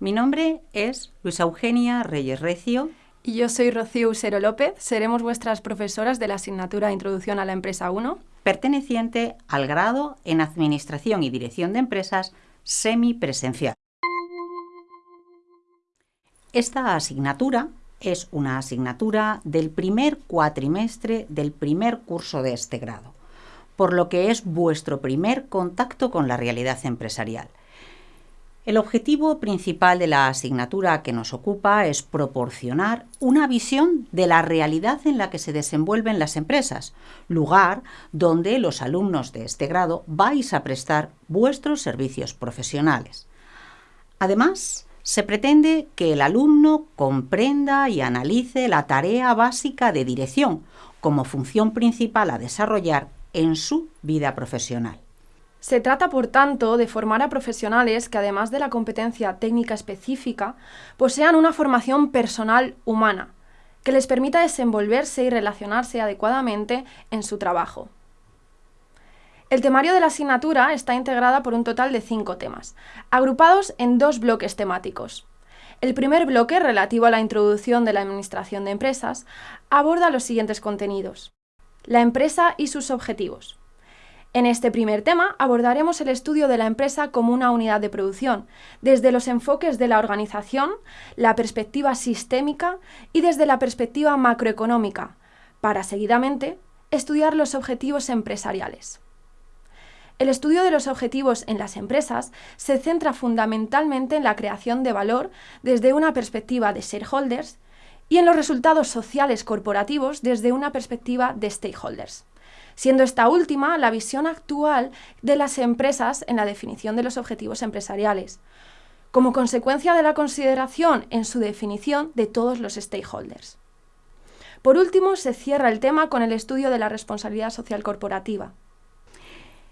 Mi nombre es Luisa Eugenia Reyes Recio. Y yo soy Rocío Usero López. Seremos vuestras profesoras de la asignatura Introducción a la Empresa 1. Perteneciente al grado en Administración y Dirección de Empresas semipresencial. Esta asignatura es una asignatura del primer cuatrimestre del primer curso de este grado, por lo que es vuestro primer contacto con la realidad empresarial. El objetivo principal de la asignatura que nos ocupa es proporcionar una visión de la realidad en la que se desenvuelven las empresas, lugar donde los alumnos de este grado vais a prestar vuestros servicios profesionales. Además, se pretende que el alumno comprenda y analice la tarea básica de dirección como función principal a desarrollar en su vida profesional. Se trata, por tanto, de formar a profesionales que, además de la competencia técnica específica, posean una formación personal humana, que les permita desenvolverse y relacionarse adecuadamente en su trabajo. El temario de la asignatura está integrada por un total de cinco temas, agrupados en dos bloques temáticos. El primer bloque, relativo a la introducción de la Administración de Empresas, aborda los siguientes contenidos. La empresa y sus objetivos. En este primer tema abordaremos el estudio de la empresa como una unidad de producción, desde los enfoques de la organización, la perspectiva sistémica y desde la perspectiva macroeconómica, para seguidamente estudiar los objetivos empresariales. El estudio de los objetivos en las empresas se centra fundamentalmente en la creación de valor desde una perspectiva de shareholders y en los resultados sociales corporativos desde una perspectiva de stakeholders siendo esta última la visión actual de las empresas en la definición de los objetivos empresariales, como consecuencia de la consideración en su definición de todos los stakeholders. Por último, se cierra el tema con el estudio de la responsabilidad social corporativa.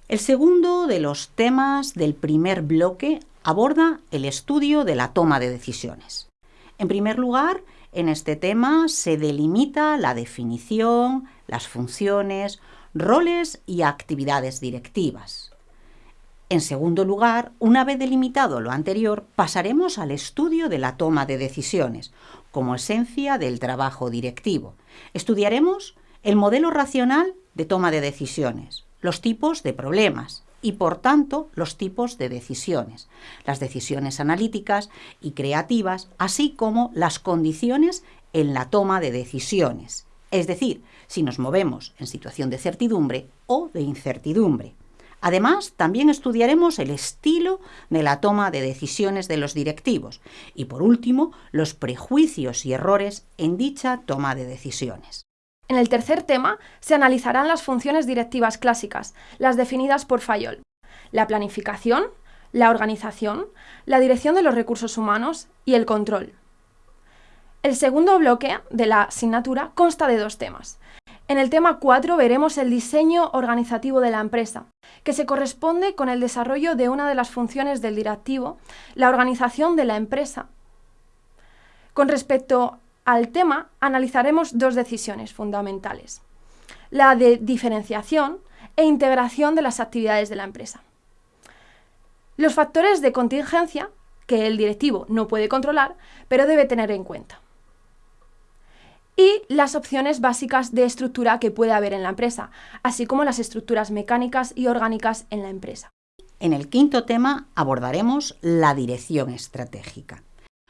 El segundo de los temas del primer bloque aborda el estudio de la toma de decisiones. En primer lugar, en este tema se delimita la definición, las funciones, roles y actividades directivas. En segundo lugar, una vez delimitado lo anterior, pasaremos al estudio de la toma de decisiones, como esencia del trabajo directivo. Estudiaremos el modelo racional de toma de decisiones, los tipos de problemas y, por tanto, los tipos de decisiones, las decisiones analíticas y creativas, así como las condiciones en la toma de decisiones, es decir, si nos movemos en situación de certidumbre o de incertidumbre. Además, también estudiaremos el estilo de la toma de decisiones de los directivos y, por último, los prejuicios y errores en dicha toma de decisiones. En el tercer tema se analizarán las funciones directivas clásicas, las definidas por Fayol, la planificación, la organización, la dirección de los recursos humanos y el control. El segundo bloque de la asignatura consta de dos temas. En el tema 4 veremos el diseño organizativo de la empresa, que se corresponde con el desarrollo de una de las funciones del directivo, la organización de la empresa. Con respecto al tema, analizaremos dos decisiones fundamentales. La de diferenciación e integración de las actividades de la empresa. Los factores de contingencia que el directivo no puede controlar, pero debe tener en cuenta y las opciones básicas de estructura que puede haber en la empresa, así como las estructuras mecánicas y orgánicas en la empresa. En el quinto tema abordaremos la dirección estratégica.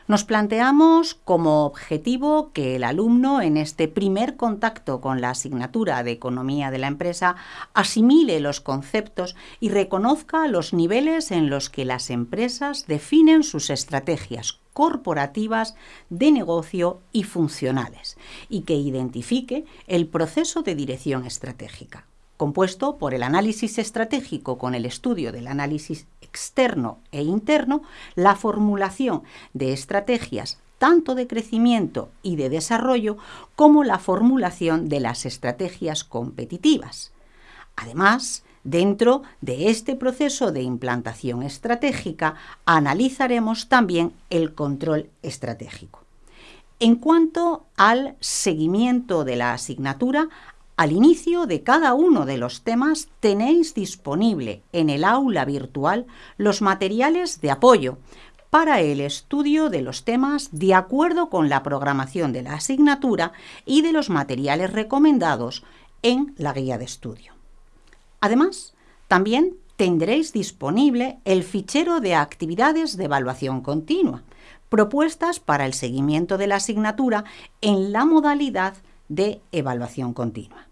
Nos planteamos como objetivo que el alumno en este primer contacto con la asignatura de economía de la empresa asimile los conceptos y reconozca los niveles en los que las empresas definen sus estrategias corporativas de negocio y funcionales y que identifique el proceso de dirección estratégica compuesto por el análisis estratégico con el estudio del análisis externo e interno, la formulación de estrategias tanto de crecimiento y de desarrollo como la formulación de las estrategias competitivas. Además, dentro de este proceso de implantación estratégica, analizaremos también el control estratégico. En cuanto al seguimiento de la asignatura, al inicio de cada uno de los temas tenéis disponible en el aula virtual los materiales de apoyo para el estudio de los temas de acuerdo con la programación de la asignatura y de los materiales recomendados en la guía de estudio. Además, también tendréis disponible el fichero de actividades de evaluación continua, propuestas para el seguimiento de la asignatura en la modalidad de evaluación continua.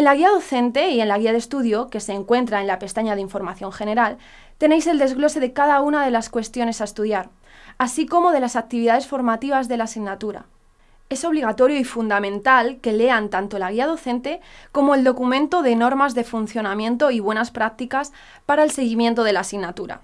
En la guía docente y en la guía de estudio, que se encuentra en la pestaña de Información General, tenéis el desglose de cada una de las cuestiones a estudiar, así como de las actividades formativas de la asignatura. Es obligatorio y fundamental que lean tanto la guía docente como el documento de normas de funcionamiento y buenas prácticas para el seguimiento de la asignatura.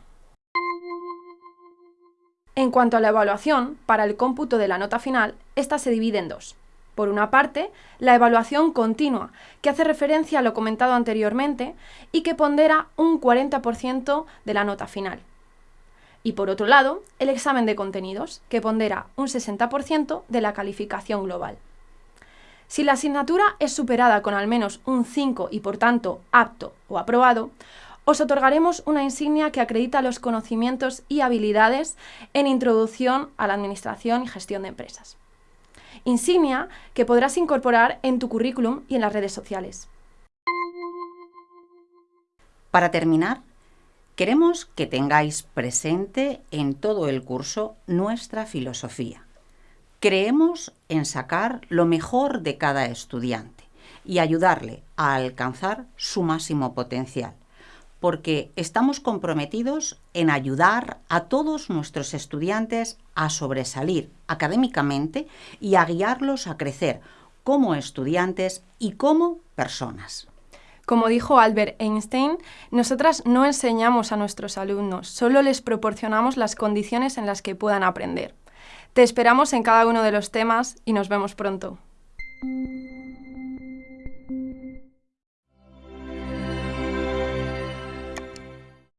En cuanto a la evaluación, para el cómputo de la nota final, esta se divide en dos. Por una parte, la evaluación continua, que hace referencia a lo comentado anteriormente y que pondera un 40% de la nota final. Y por otro lado, el examen de contenidos, que pondera un 60% de la calificación global. Si la asignatura es superada con al menos un 5 y por tanto apto o aprobado, os otorgaremos una insignia que acredita los conocimientos y habilidades en introducción a la administración y gestión de empresas insignia que podrás incorporar en tu currículum y en las redes sociales. Para terminar, queremos que tengáis presente en todo el curso nuestra filosofía. Creemos en sacar lo mejor de cada estudiante y ayudarle a alcanzar su máximo potencial porque estamos comprometidos en ayudar a todos nuestros estudiantes a sobresalir académicamente y a guiarlos a crecer como estudiantes y como personas. Como dijo Albert Einstein, nosotras no enseñamos a nuestros alumnos, solo les proporcionamos las condiciones en las que puedan aprender. Te esperamos en cada uno de los temas y nos vemos pronto.